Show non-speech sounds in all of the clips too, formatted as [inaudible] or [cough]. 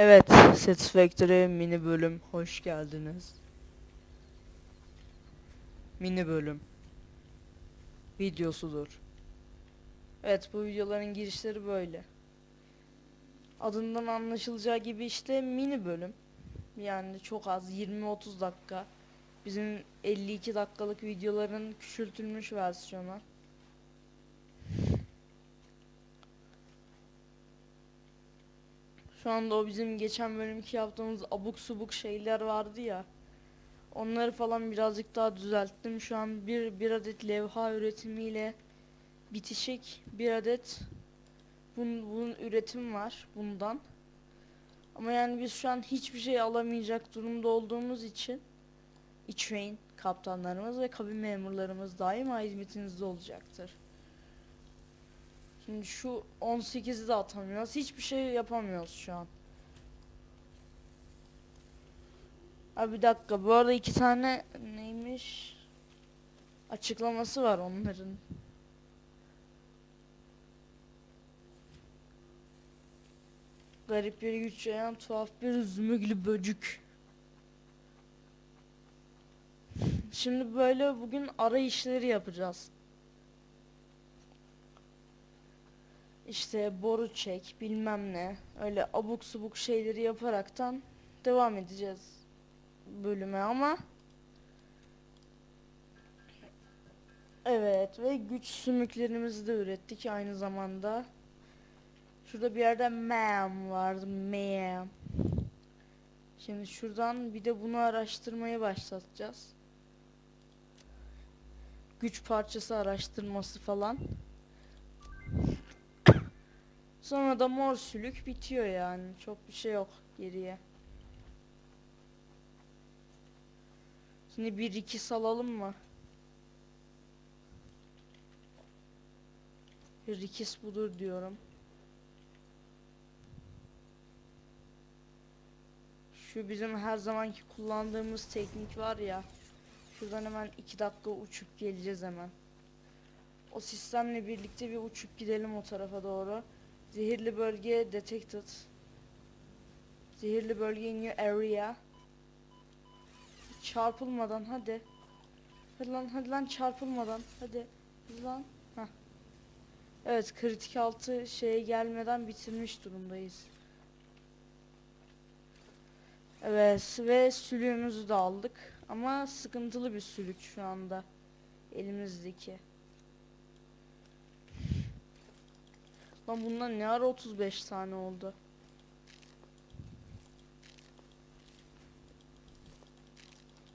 Evet, Satisfactory mini bölüm hoş geldiniz. Mini bölüm videosudur. Evet, bu videoların girişleri böyle. Adından anlaşılacağı gibi işte mini bölüm. Yani çok az 20-30 dakika. Bizim 52 dakikalık videoların küçültülmüş versiyonu. Şu anda o bizim geçen bölümki yaptığımız abuk subuk şeyler vardı ya. Onları falan birazcık daha düzelttim. Şu an bir, bir adet levha üretimiyle bitişik bir adet bunun, bunun üretim var bundan. Ama yani biz şu an hiçbir şey alamayacak durumda olduğumuz için İçreyn kaptanlarımız ve kabin memurlarımız daima hizmetinizde olacaktır. Şimdi şu 18'i de atamıyoruz. Hiçbir şey yapamıyoruz şu an. Abi bir dakika. Bu arada iki tane neymiş? Açıklaması var onların. Garip bir güç yayan tuhaf bir zümüglü böcük. Şimdi böyle bugün ara işleri yapacağız. İşte boru çek bilmem ne öyle abuk subuk şeyleri yaparaktan devam edeceğiz bölüme ama Evet ve güç sümüklerimizi de ürettik aynı zamanda. Şurada bir yerde ma'am vardı ma'am. Şimdi şuradan bir de bunu araştırmaya başlatacağız. Güç parçası araştırması falan. Sonra da mor sülük bitiyor yani. Çok bir şey yok geriye. Şimdi bir iki salalım mı? Rikis budur diyorum. Şu bizim her zamanki kullandığımız teknik var ya. Şuradan hemen iki dakika uçup geleceğiz hemen. O sistemle birlikte bir uçup gidelim o tarafa doğru. Zehirli bölge detected. Zehirli bölge in area. Çarpılmadan hadi. Hadi lan hadi lan çarpılmadan hadi. Hadi lan. Heh. Evet kritik altı şeye gelmeden bitirmiş durumdayız. Evet ve sülüğümüzü de aldık. Ama sıkıntılı bir sülük şu anda. Elimizdeki. Lan bundan ne ara 35 tane oldu?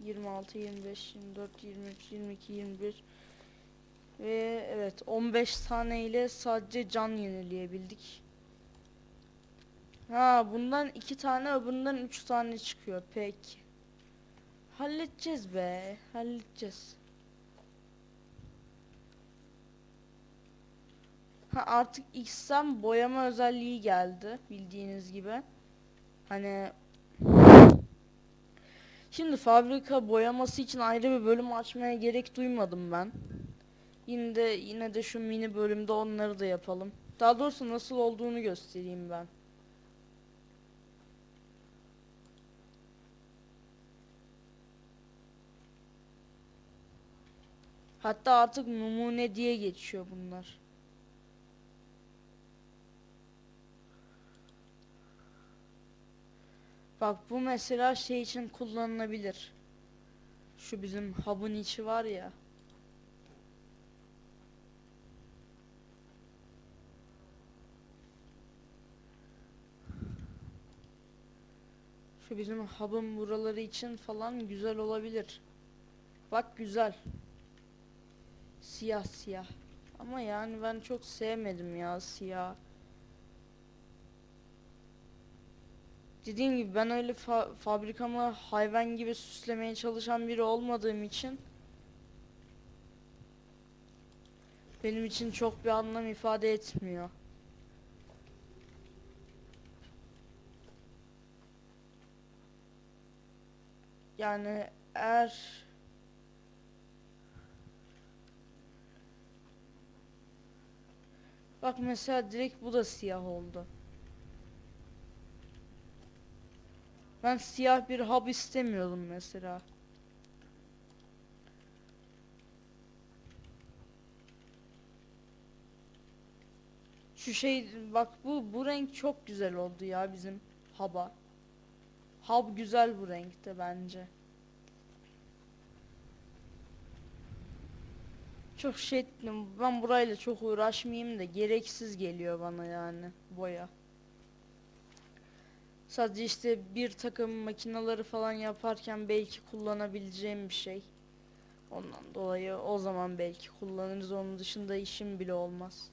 Yirmi altı, yirmi beş, yirmi dört, yirmi üç, yirmi iki, yirmi bir ve evet 15 tane ile sadece can yenileyebildik. Ha bundan iki tane öbüründen üç tane çıkıyor peki. Halledeceğiz be halledeceğiz. Ha artık X'ten boyama özelliği geldi bildiğiniz gibi. Hani Şimdi fabrika boyaması için ayrı bir bölüm açmaya gerek duymadım ben. Yine de yine de şu mini bölümde onları da yapalım. Daha doğrusu nasıl olduğunu göstereyim ben. Hatta artık numune diye geçiyor bunlar. Bak bu mesela şey için kullanılabilir. Şu bizim hub'ın içi var ya. Şu bizim hub'ın buraları için falan güzel olabilir. Bak güzel. Siyah siyah. Ama yani ben çok sevmedim ya siyah. Dediğim gibi ben öyle fa fabrikamı hayvan gibi süslemeye çalışan biri olmadığım için benim için çok bir anlam ifade etmiyor. Yani eğer Bak mesela direkt bu da siyah oldu. Ben siyah bir hub istemiyordum mesela. Şu şey bak bu bu renk çok güzel oldu ya bizim hub'a. Hub güzel bu renkte bence. Çok şey ettim. Ben burayla çok uğraşmayayım da gereksiz geliyor bana yani boya. Sadece işte bir takım makinaları falan yaparken belki kullanabileceğim bir şey. Ondan dolayı o zaman belki kullanırız. Onun dışında işim bile olmaz.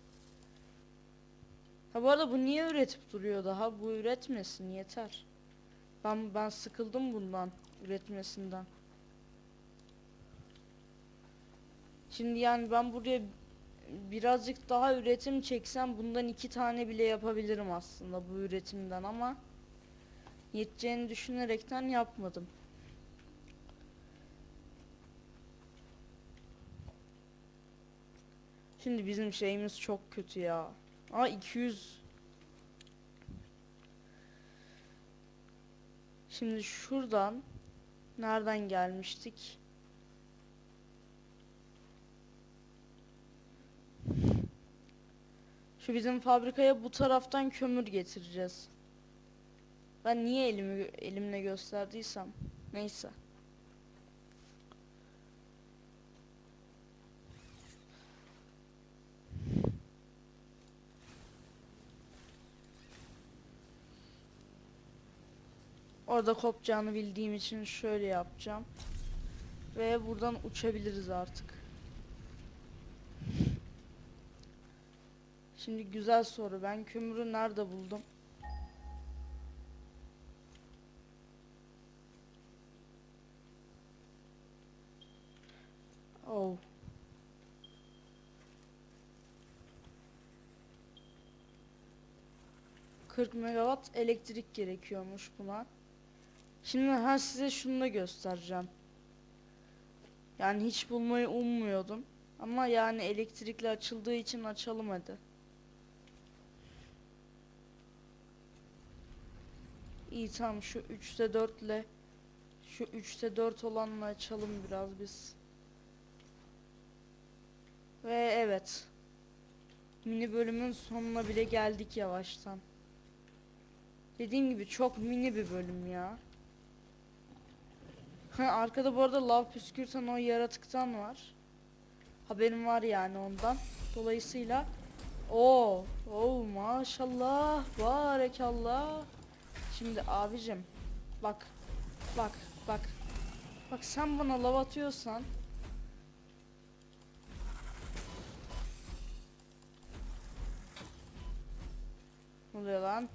Ha bu arada bu niye üretip duruyor daha? Bu üretmesin yeter. Ben ben sıkıldım bundan üretmesinden. Şimdi yani ben buraya birazcık daha üretim çeksem bundan iki tane bile yapabilirim aslında bu üretimden ama yeteceğini düşünerekten yapmadım. Şimdi bizim şeyimiz çok kötü ya. Aa 200 Şimdi şuradan nereden gelmiştik? Şu bizim fabrikaya bu taraftan kömür getireceğiz. Ben niye elimi elimle gösterdiysem neyse. Orada kopacağını bildiğim için şöyle yapacağım. Ve buradan uçabiliriz artık. Şimdi güzel soru. Ben kömürü nerede buldum? ...40 megawatt elektrik gerekiyormuş buna. Şimdi ha size şunu da göstereceğim. Yani hiç bulmayı ummuyordum. Ama yani elektrikli açıldığı için açalım hadi. İyi tamam şu 3'te 4 ile şu 3'te 4 olanla açalım biraz biz. Ve evet. Mini bölümün sonuna bile geldik yavaştan. Dediğim gibi çok mini bir bölüm ya. Arkada bu arada lav püskürten o yaratıktan var. Haberim var yani ondan. Dolayısıyla o o maşallah barekallah. Şimdi abicim bak bak bak bak sen bana lav atıyorsan Ne oluyor lan?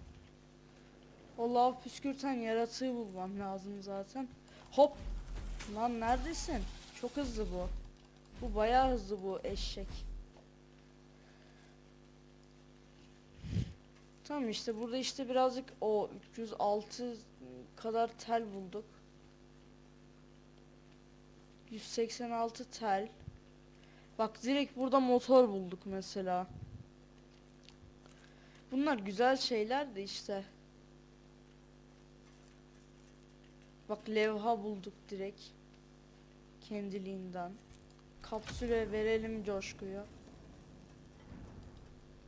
O lav püskürten yaratığı bulmam lazım zaten. Hop. Lan neredesin? Çok hızlı bu. Bu bayağı hızlı bu eşek. Tamam işte burada işte birazcık o 306 kadar tel bulduk. 186 tel. Bak direkt burada motor bulduk mesela. Bunlar güzel şeyler de işte. Bak levha bulduk direkt. Kendiliğinden. Kapsüle verelim coşkuyu.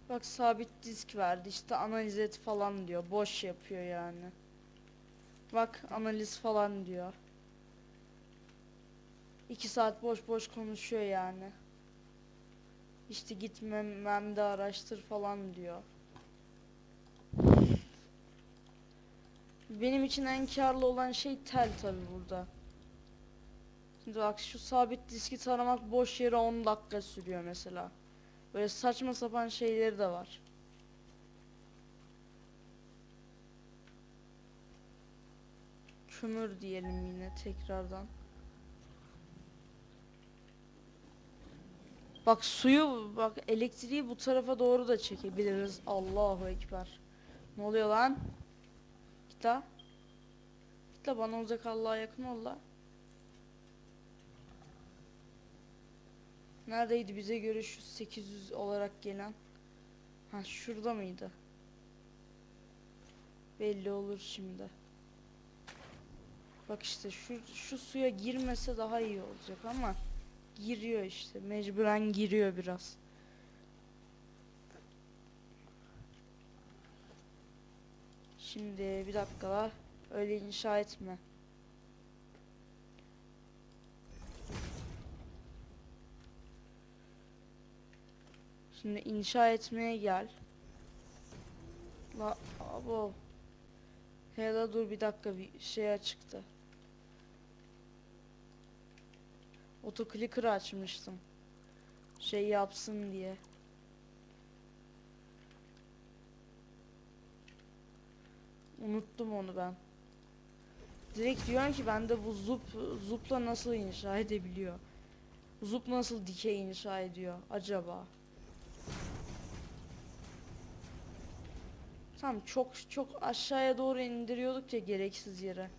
Bak sabit disk verdi işte analiz et falan diyor. Boş yapıyor yani. Bak analiz falan diyor. 2 saat boş boş konuşuyor yani. İşte gitmem de araştır falan diyor. Benim için en karlı olan şey tel tabi burada. Şimdi bak şu sabit diski taramak boş yere 10 dakika sürüyor mesela. Böyle saçma sapan şeyleri de var. Kömür diyelim yine tekrardan. Bak suyu bak elektriği bu tarafa doğru da çekebiliriz. Allahu ekber. Ne oluyor lan? Git la. Git la bana uzak Allah'a yakın ol la. Neredeydi bize göre şu 800 olarak gelen? Ha şurada mıydı? Belli olur şimdi. Bak işte şu şu suya girmese daha iyi olacak ama giriyor işte. Mecburen giriyor biraz. Şimdi bir dakika la. Öyle inşa etme. Şimdi inşa etmeye gel. La abo. Hele dur bir dakika bir şey açıktı. Otoclicker açmıştım. Şey yapsın diye. Unuttum onu ben. Direkt diyorum ki bende bu zup zupla nasıl inşa edebiliyor? Zup nasıl dikey inşa ediyor acaba? Tamam çok çok aşağıya doğru indiriyorduk ya gereksiz yere.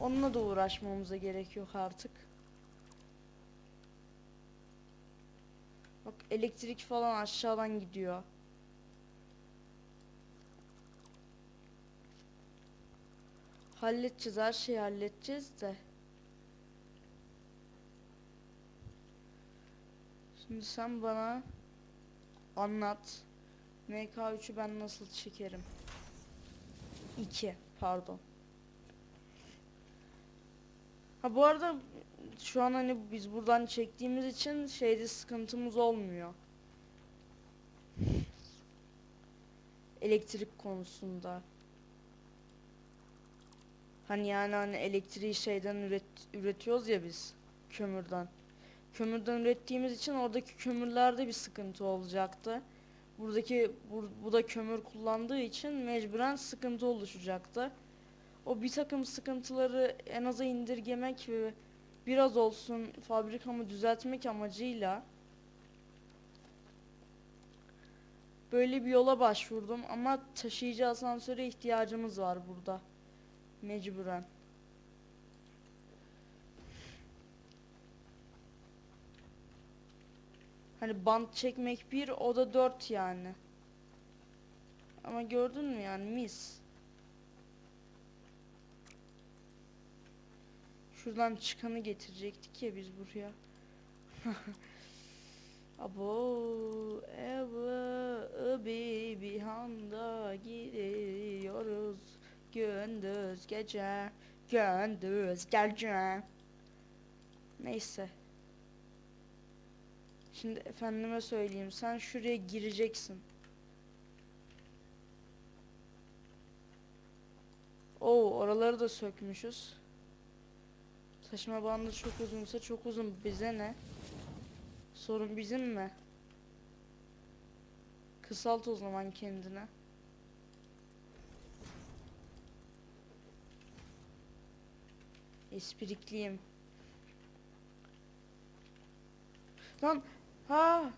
Onunla da uğraşmamıza gerek yok artık. Bak elektrik falan aşağıdan gidiyor. Halledeceğiz her şeyi halledeceğiz de. Şimdi sen bana anlat. MK3'ü ben nasıl çekerim? 2 pardon. Ha bu arada şu an hani biz buradan çektiğimiz için şeyde sıkıntımız olmuyor. Elektrik konusunda. Hani yani hani elektriği şeyden üret, üretiyoruz ya biz kömürden. Kömürden ürettiğimiz için oradaki kömürlerde bir sıkıntı olacaktı. Buradaki bu, bu da kömür kullandığı için mecburen sıkıntı oluşacaktı. O bir takım sıkıntıları en aza indirgemek ve biraz olsun fabrikamı düzeltmek amacıyla böyle bir yola başvurdum ama taşıyıcı asansöre ihtiyacımız var burada. Mecburen. Hani bant çekmek bir, o da dört yani. Ama gördün mü yani mis. Şuradan çıkanı getirecektik ya biz buraya. [laughs] Abo bir handa gidiyoruz gündüz gece gündüz gece neyse. Şimdi efendime söyleyeyim sen şuraya gireceksin. Oo oraları da sökmüşüz. Taşıma bandı çok uzunsa çok uzun bize ne? Sorun bizim mi? Kısalt o zaman kendine Esprikliyim. Lan ha.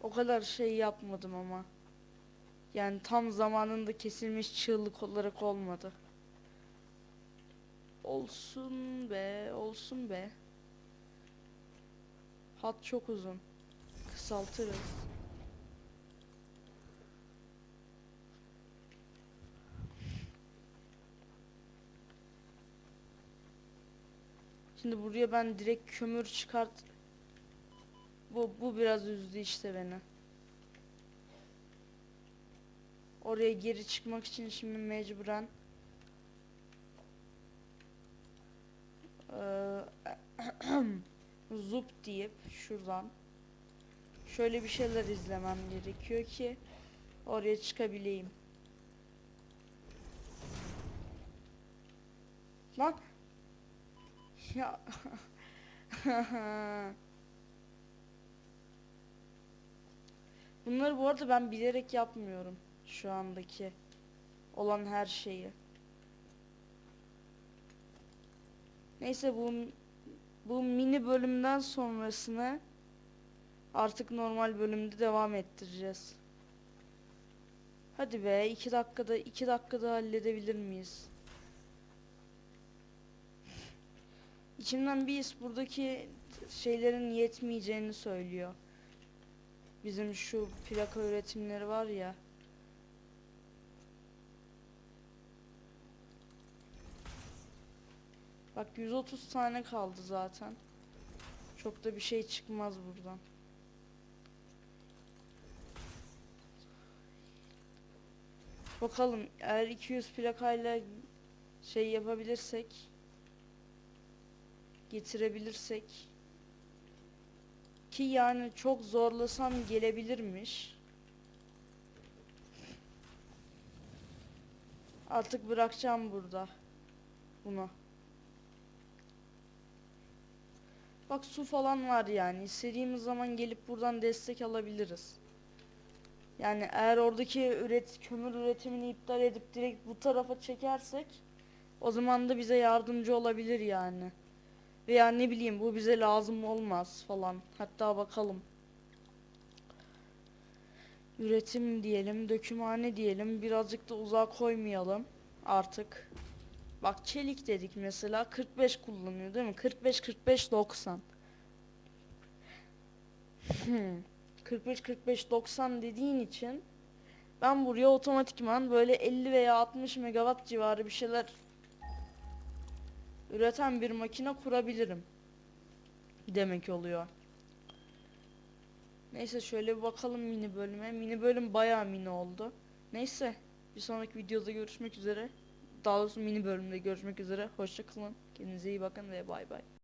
O kadar şey yapmadım ama. Yani tam zamanında kesilmiş çığlık olarak olmadı. Olsun be, olsun be. Hat çok uzun. Kısaltırız. Şimdi buraya ben direkt kömür çıkart. Bu bu biraz üzdü işte beni. Oraya geri çıkmak için şimdi mecburen eee, [clears throat] zup deyip şuradan şöyle bir şeyler izlemem gerekiyor ki oraya çıkabileyim. Lan ya. Bunları bu arada ben bilerek yapmıyorum şu andaki olan her şeyi. Neyse bu bu mini bölümden sonrasını artık normal bölümde devam ettireceğiz. Hadi be iki dakikada iki dakikada halledebilir miyiz? İçimden bir his buradaki şeylerin yetmeyeceğini söylüyor. Bizim şu plaka üretimleri var ya. Bak 130 tane kaldı zaten. Çok da bir şey çıkmaz buradan. Bakalım eğer 200 plakayla şey yapabilirsek getirebilirsek ki yani çok zorlasam gelebilirmiş. Artık bırakacağım burada bunu. Bak su falan var yani. İstediğimiz zaman gelip buradan destek alabiliriz. Yani eğer oradaki üret kömür üretimini iptal edip direkt bu tarafa çekersek o zaman da bize yardımcı olabilir yani. Veya ne bileyim bu bize lazım olmaz falan. Hatta bakalım. Üretim diyelim, dökümhane diyelim. Birazcık da uzağa koymayalım artık. Bak çelik dedik mesela 45 kullanıyor değil mi? 45 45 90. Hmm. 45 45 90 dediğin için ben buraya otomatikman böyle 50 veya 60 megawatt civarı bir şeyler üreten bir makine kurabilirim. Demek oluyor. Neyse şöyle bir bakalım mini bölüme. Mini bölüm bayağı mini oldu. Neyse bir sonraki videoda görüşmek üzere. Daha doğrusu mini bölümde görüşmek üzere. Hoşça kalın. Kendinize iyi bakın ve bay bay.